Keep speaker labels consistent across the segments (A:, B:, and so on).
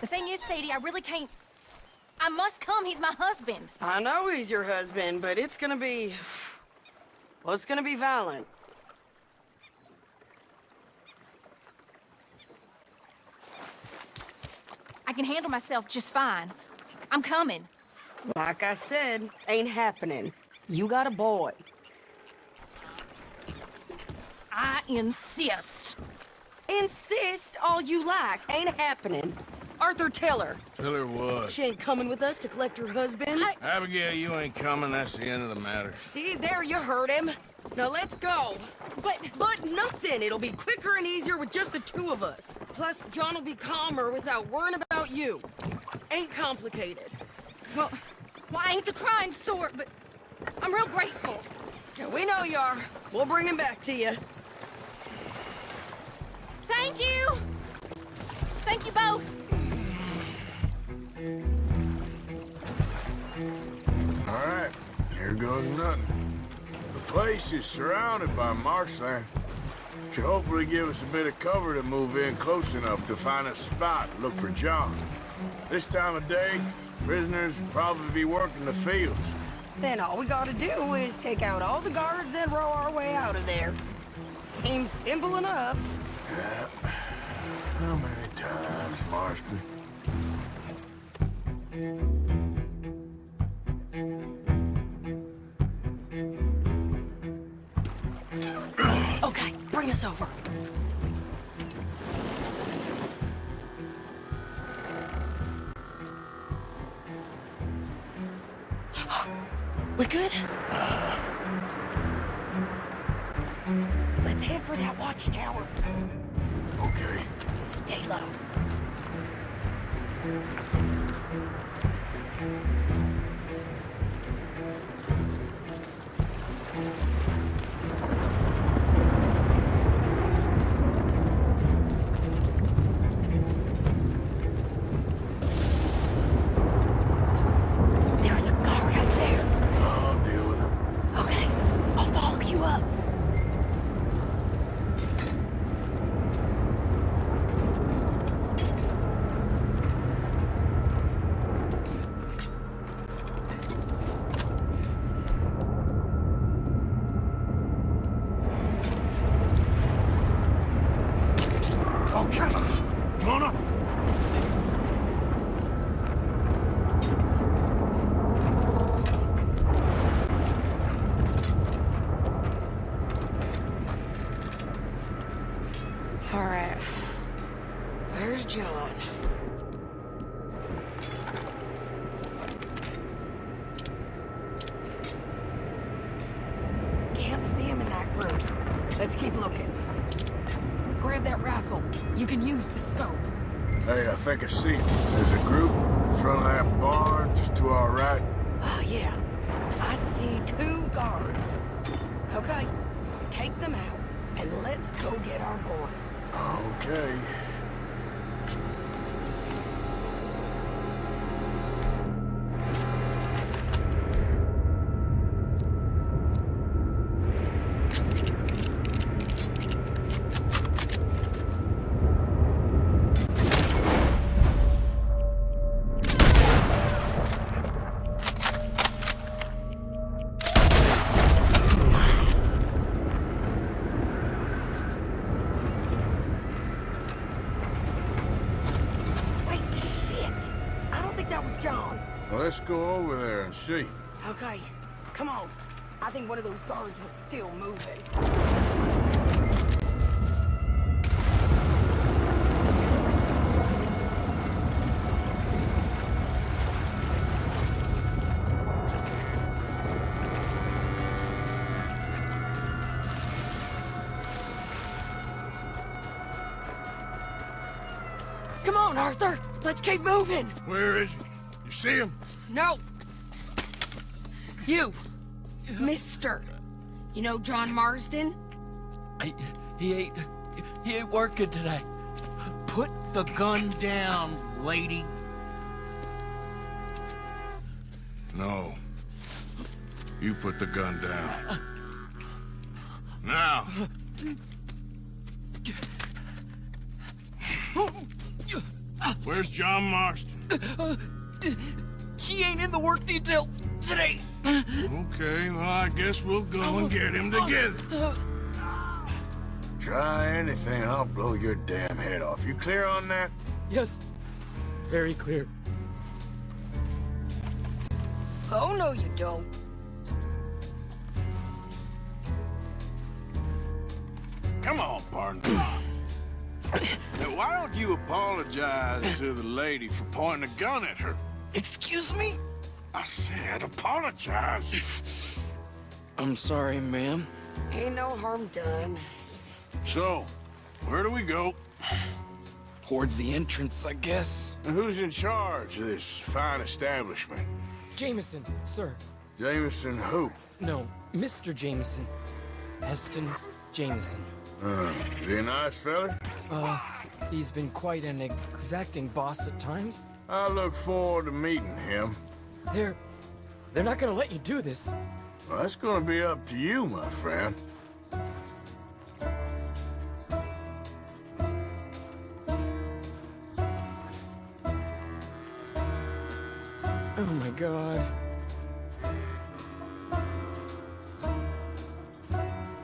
A: The thing is, Sadie, I really can't... I must come. He's my husband.
B: I know he's your husband, but it's gonna be... Well, it's gonna be violent.
A: I can handle myself just fine. I'm coming.
B: Like I said, ain't happening. You got a boy.
A: I insist.
B: Insist all you like. Ain't happening. Arthur, tell her.
C: Tell what?
B: She ain't coming with us to collect her husband.
A: I-
C: Abigail, you ain't coming. That's the end of the matter.
B: See, there you heard him. Now let's go.
A: But...
B: But nothing. It'll be quicker and easier with just the two of us. Plus, John will be calmer without worrying about you. Ain't complicated.
A: Well, well, I ain't the crime sort, but I'm real grateful.
B: Yeah, we know you are. We'll bring him back to you.
A: Thank you! Thank you both!
D: All right, here goes nothing. The place is surrounded by marshland. Should hopefully give us a bit of cover to move in close enough to find a spot look for John. This time of day, prisoners will probably be working the fields.
B: Then all we gotta do is take out all the guards and row our way out of there. Seems simple enough. Yeah.
D: How many times, Marston?
B: Okay, bring us over. We good? Let's head for that watchtower.
D: Okay.
B: Stay low. Thank you. See.
D: There's a group in front of that barn just to our right.
B: Oh, yeah. I see two guards. Okay, take them out, and let's go get our boy.
D: Okay. Let's go over there and see.
B: Okay, come on. I think one of those guards was still moving. Come on, Arthur! Let's keep moving!
D: Where is he? You see him?
B: No! You! Mister! You know John Marston?
E: I, he ain't he ain't working today. Put the gun down, lady.
C: No. You put the gun down. Now.
D: Where's John Marston?
F: He ain't in the work detail today.
D: Okay, well, I guess we'll go and get him together.
G: Try anything, I'll blow your damn head off. You clear on that?
F: Yes, very clear.
B: Oh, no, you don't.
D: Come on, partner. Now, why don't you apologize to the lady for pointing a gun at her?
F: Excuse me?
D: I said apologize.
F: I'm sorry, ma'am.
B: Ain't no harm done.
D: So, where do we go?
F: Towards the entrance, I guess.
G: And who's in charge of this fine establishment?
E: Jameson, sir.
G: Jameson who?
E: No, Mr. Jameson. Heston Jameson.
G: Uh, is he a nice fella?
E: Uh, he's been quite an exacting boss at times.
G: I look forward to meeting him.
E: They're... they're not gonna let you do this.
G: Well, that's gonna be up to you, my friend.
E: Oh my god.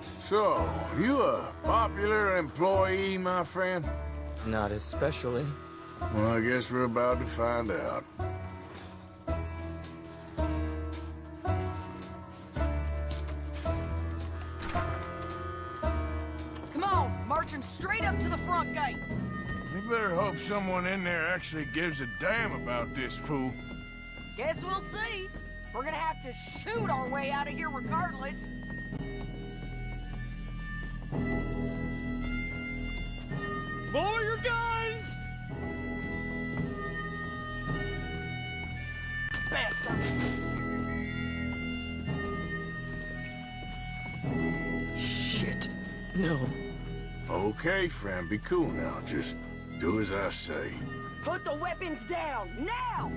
G: So, you a popular employee, my friend?
E: Not especially.
G: Well, I guess we're about to find out.
B: Come on, march him straight up to the front gate.
G: We better hope someone in there actually gives a damn about this fool.
B: Guess we'll see. We're gonna have to shoot our way out of here regardless.
F: Lower your guns!
E: Shit. No.
G: Okay, friend, be cool now. Just do as I say.
B: Put the weapons down, now!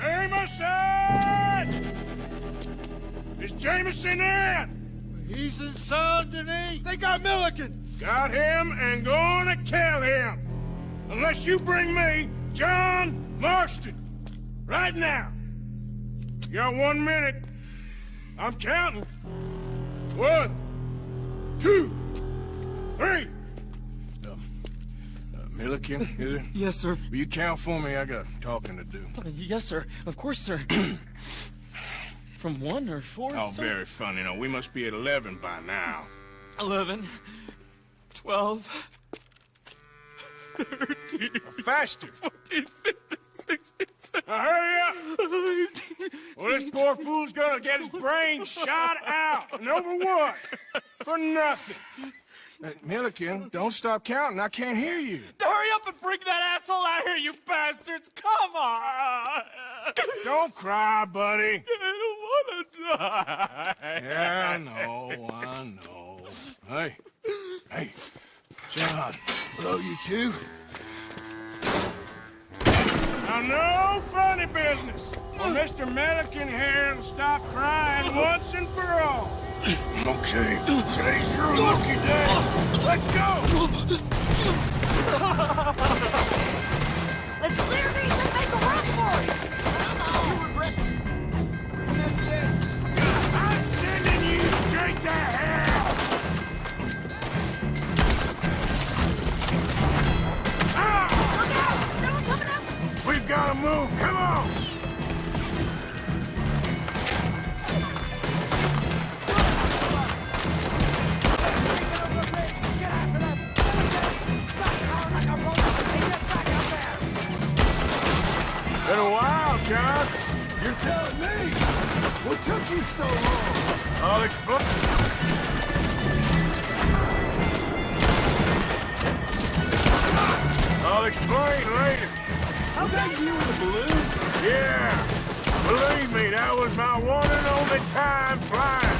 D: Jameson! Is Jameson in?
F: He's in Saint Denis. They got Milliken.
D: Got him and gonna kill him. Unless you bring me John Marston. Right now. You got one minute. I'm counting. One, two, three. Um, uh, Milliken, is it?
E: Yes, sir.
D: Will you count for me? I got talking to do.
E: Uh, Yes, sir. Of course, sir. From one or four,
D: Oh,
E: sir?
D: very funny. No, we must be at 11 by now.
E: 11, 12,
D: Faster.
E: 14, 15, 16,
D: Now, hurry up. Well, this poor fool's gonna get his brains shot out. And over what? For nothing. Uh, Milliken, don't stop counting. I can't hear you.
F: Hurry up and bring that asshole out here, you bastards! Come on!
D: Don't cry, buddy.
F: I don't want to die.
D: Yeah, I know, I know. Hey, hey, John. Hello, you two. Now, no funny business. Well, Mr. Milliken here will stop crying once and for all. Okay, today's your lucky day. Let's go.
G: explain later. Was that you in the balloon? Yeah. Believe me, that was my one and only time flying.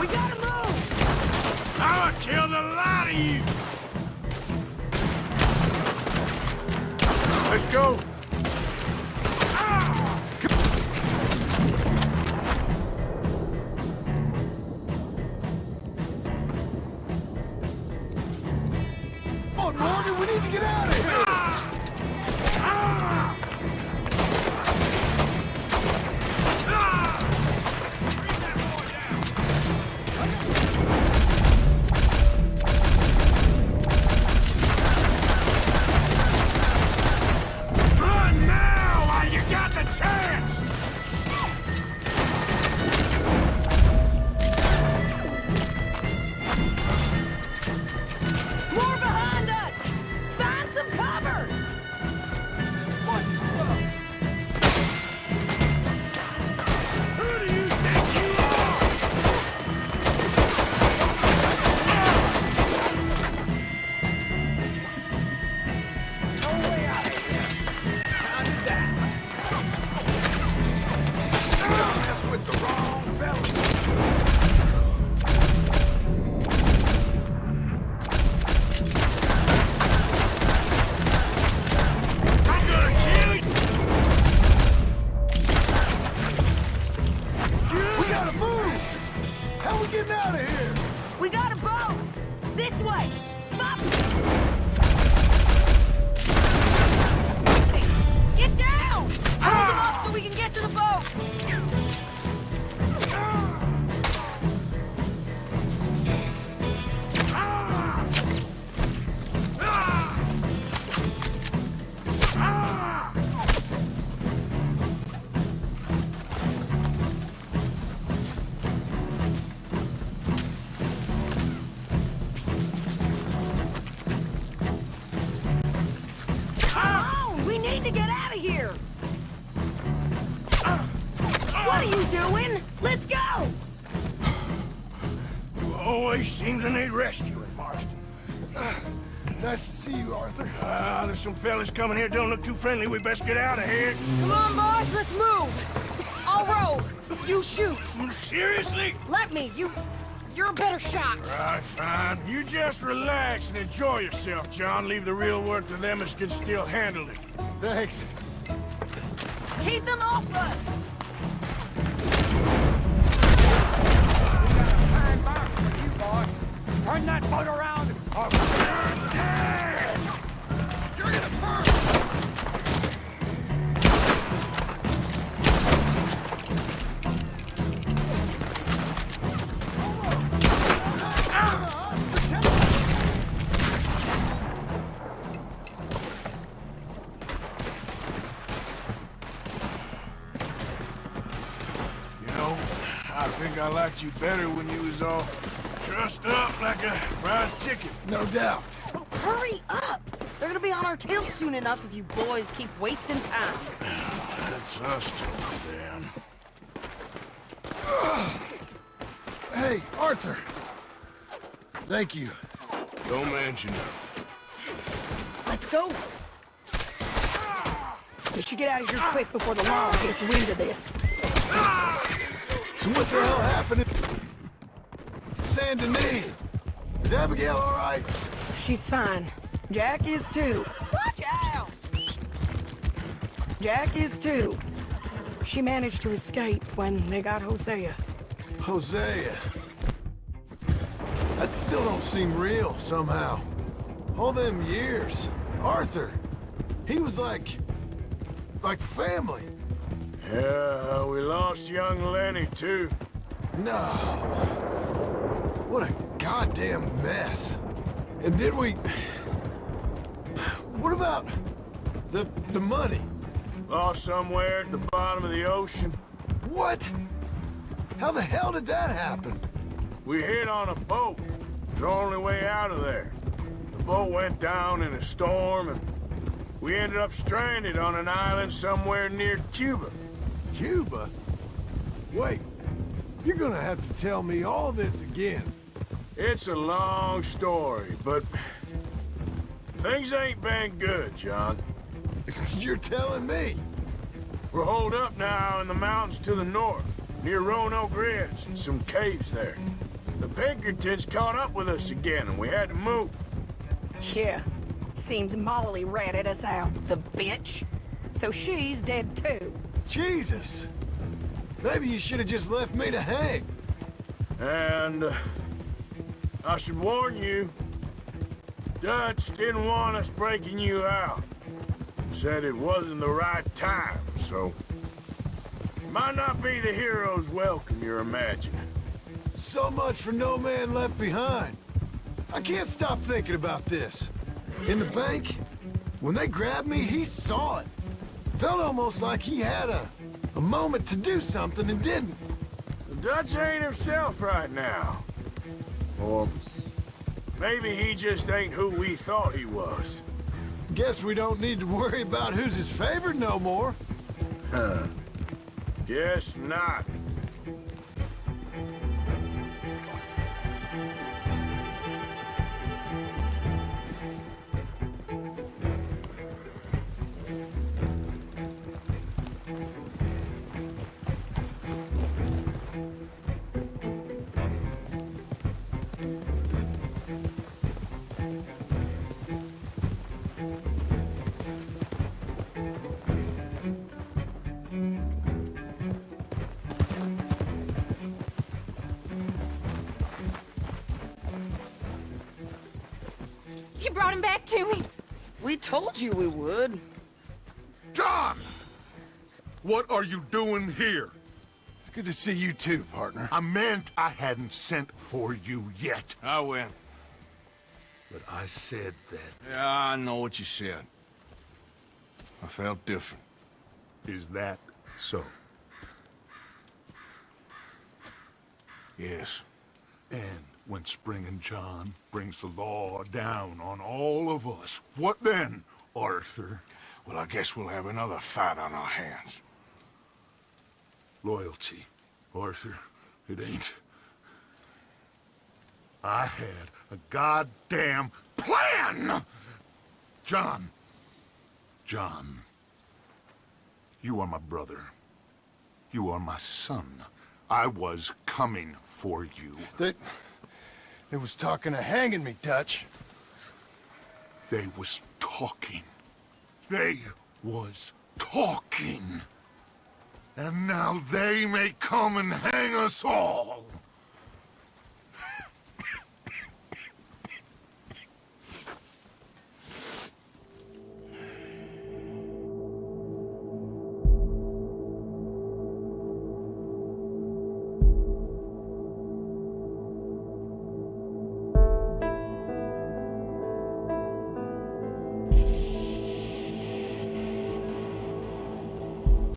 B: We gotta move!
D: I'ma kill the lot of you.
G: Let's go.
B: Morgan, we need to get out of here!
G: See you, Arthur.
D: Ah, there's some fellas coming here. Don't look too friendly. We best get out of here.
B: Come on, boys, let's move! I'll row. You shoot.
D: Seriously?
B: Let me. You... You're a better shot.
D: Right, fine. You just relax and enjoy yourself, John. Leave the real work to them as can still handle it.
G: Thanks.
B: Keep them off us!
D: Turn that boat around or you're dead! I think I liked you better when you was all trussed up like a prize chicken.
G: No doubt.
B: Hurry up! They're gonna be on our tails soon enough if you boys keep wasting time.
D: That's us to them.
G: Hey, Arthur. Thank you.
D: Don't mention it.
B: Let's go! We should get out of here quick before the law gets wind of this.
G: So what the hell happened? Saint Denis. Is Abigail all right?
B: She's fine. Jack is too. Watch out! Jack is too. She managed to escape when they got Hosea.
G: Hosea. That still don't seem real, somehow. All them years. Arthur. He was like... like family.
D: Yeah, we lost young Lenny, too.
G: No. What a goddamn mess. And did we... What about... the... the money?
D: Lost somewhere at the bottom of the ocean.
G: What? How the hell did that happen?
D: We hit on a boat. It's the only way out of there. The boat went down in a storm, and we ended up stranded on an island somewhere near Cuba.
G: Cuba? Wait, you're gonna have to tell me all this again.
D: It's a long story, but things ain't been good, John.
G: you're telling me?
D: We're holed up now in the mountains to the north, near Roanoke Ridge, and some caves there. The Pinkertons caught up with us again, and we had to move.
B: Yeah. Seems Molly ratted us out, the bitch. So she's dead too.
G: Jesus. Maybe you should have just left me to hang.
D: And uh, I should warn you, Dutch didn't want us breaking you out. Said it wasn't the right time, so... Might not be the hero's welcome you're imagining.
G: So much for no man left behind. I can't stop thinking about this. In the bank, when they grabbed me, he saw it. Felt almost like he had a, a moment to do something and didn't.
D: The Dutch ain't himself right now. Or maybe he just ain't who we thought he was.
G: Guess we don't need to worry about who's his favorite no more.
D: Huh. Guess not.
A: You brought him back to me.
B: We told you we would.
H: John! What are you doing here?
G: It's good to see you too, partner.
H: I meant I hadn't sent for you yet.
D: I win.
H: But I said that.
D: Yeah, I know what you said. I felt different.
H: Is that so?
D: Yes.
H: And when Spring and John brings the law down on all of us, what then, Arthur?
D: Well, I guess we'll have another fight on our hands.
H: Loyalty, Arthur. It ain't. I had a goddamn plan! John. John. You are my brother. You are my son. I was coming for you.
D: They... They was talking of hanging me, Dutch.
H: They was talking. They was talking. And now they may come and hang us all.